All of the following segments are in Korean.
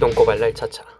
똥꼬발랄 차차.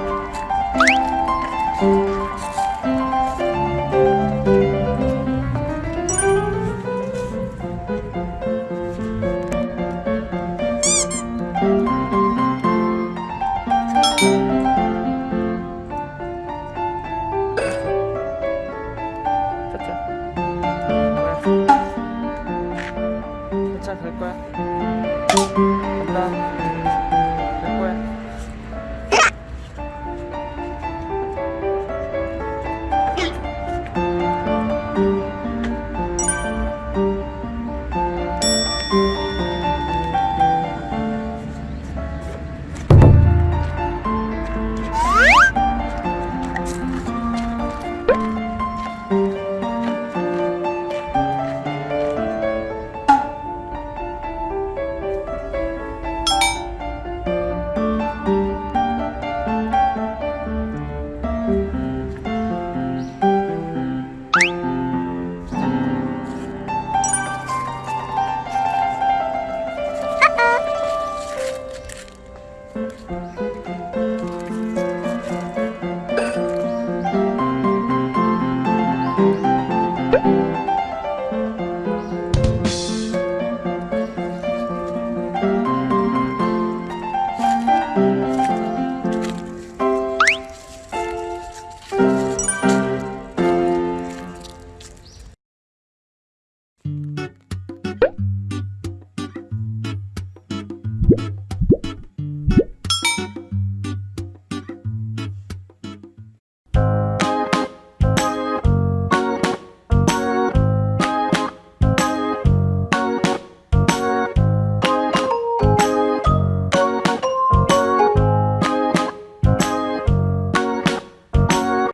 saya Felpa Thank、you